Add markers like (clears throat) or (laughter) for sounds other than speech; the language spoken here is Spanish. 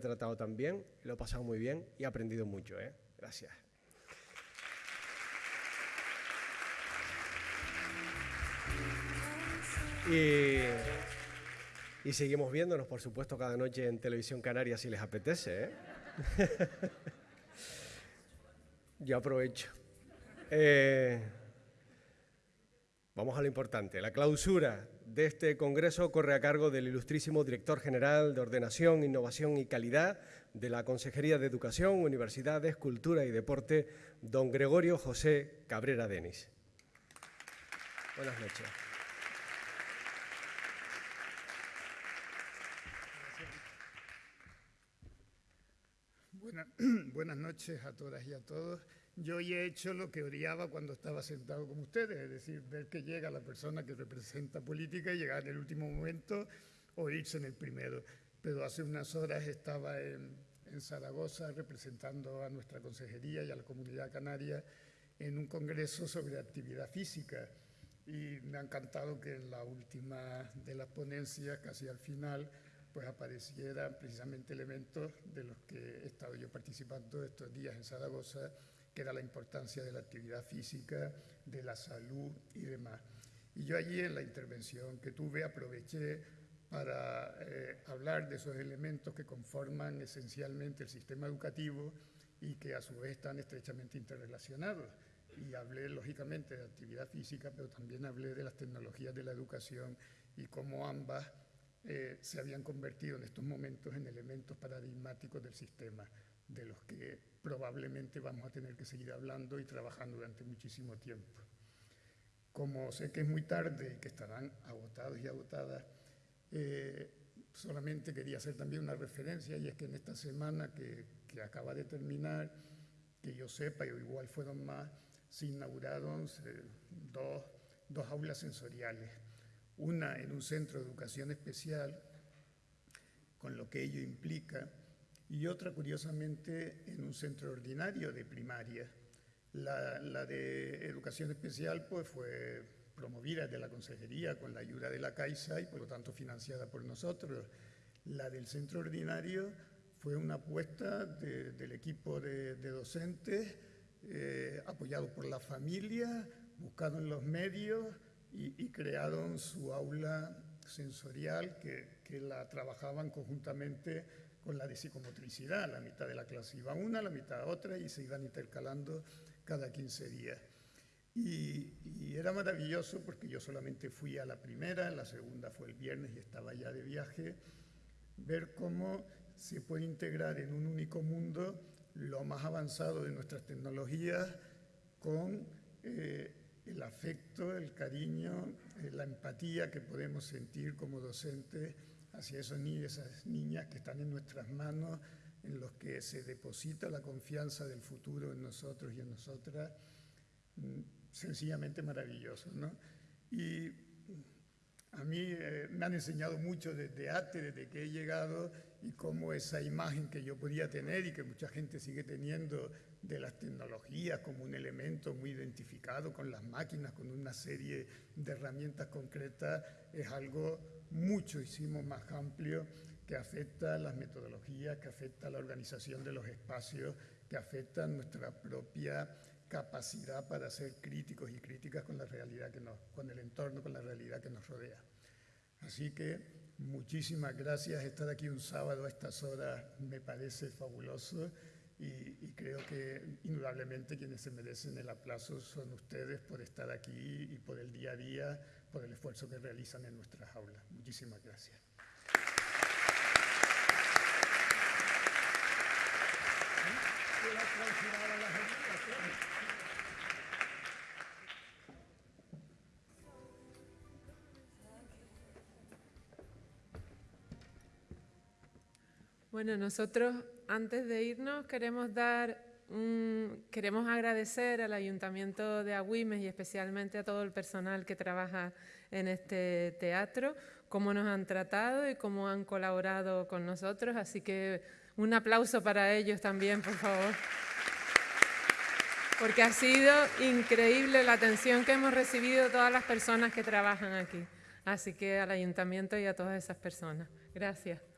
he tratado tan bien, lo he pasado muy bien y he aprendido mucho. ¿eh? Gracias. Y, seguimos viéndonos, por supuesto, cada noche en Televisión Canaria si les apetece. ¿eh? (laughs) Yo aprovecho. Eh, vamos a lo importante. La clausura de este congreso corre a cargo del ilustrísimo director general de Ordenación, Innovación y Calidad de la Consejería de Educación, Universidades, Cultura y Deporte, don Gregorio José Cabrera Denis. Buenas noches. (clears throat) buenas noches a todas y a todos. Yo hoy he hecho lo que odiaba cuando estaba sentado con ustedes, es decir, ver que llega la persona que representa política y llegar en el último momento o irse en el primero. Pero hace unas horas estaba en, en Zaragoza representando a nuestra consejería y a la comunidad canaria en un congreso sobre actividad física y me ha encantado que en la última de las ponencias, casi al final, pues aparecieran precisamente elementos de los que he estado yo participando estos días en Zaragoza, que era la importancia de la actividad física, de la salud y demás. Y yo allí en la intervención que tuve aproveché para eh, hablar de esos elementos que conforman esencialmente el sistema educativo y que a su vez están estrechamente interrelacionados. Y hablé lógicamente de actividad física, pero también hablé de las tecnologías de la educación y cómo ambas eh, se habían convertido en estos momentos en elementos paradigmáticos del sistema, de los que probablemente vamos a tener que seguir hablando y trabajando durante muchísimo tiempo. Como sé que es muy tarde y que estarán agotados y agotadas, eh, solamente quería hacer también una referencia y es que en esta semana que, que acaba de terminar, que yo sepa, y igual fueron más, se inauguraron dos, dos aulas sensoriales una en un centro de educación especial, con lo que ello implica, y otra, curiosamente, en un centro ordinario de primaria. La, de educación especial pues, fue promovida de la Consejería con la ayuda de la Caixa y por lo tanto financiada por nosotros. La del centro ordinario fue una apuesta del equipo de, docentes, eh, apoyado por la familia, buscado en los medios, y, crearon su aula sensorial que, que, la trabajaban conjuntamente con la de psicomotricidad. La mitad de la clase iba una, la mitad otra y se iban intercalando cada 15 días. Y, y, era maravilloso porque yo solamente fui a la primera, la segunda fue el viernes y estaba ya de viaje, ver cómo se puede integrar en un único mundo lo más avanzado de nuestras tecnologías con eh, el afecto, el cariño, eh, la empatía que podemos sentir como docentes hacia esos niños esas niñas que están en nuestras manos, en los que se deposita la confianza del futuro en nosotros y en nosotras, mm, sencillamente maravilloso. ¿no? Y a mí eh, me han enseñado mucho desde antes, desde que he llegado, y cómo esa imagen que yo podía tener y que mucha gente sigue teniendo de las tecnologías como un elemento muy identificado con las máquinas, con una serie de herramientas concretas, es algo muchísimo más amplio que afecta las metodologías, que afecta la organización de los espacios, que afecta nuestra propia capacidad para ser críticos y críticas con la realidad que nos, con el entorno, con la realidad que nos rodea. Así que muchísimas gracias. Estar aquí un sábado a estas horas me parece fabuloso y, creo que indudablemente quienes se merecen el aplauso son ustedes por estar aquí y por el día a día, por el esfuerzo que realizan en nuestras aulas. Muchísimas gracias. Bueno, nosotros antes de irnos queremos dar queremos agradecer al Ayuntamiento de Agüimes y especialmente a todo el personal que trabaja en este teatro, cómo nos han tratado y cómo han colaborado con nosotros. Así que un aplauso para ellos también, por favor. Porque ha sido increíble la atención que hemos recibido todas las personas que trabajan aquí. Así que al Ayuntamiento y a todas esas personas. Gracias.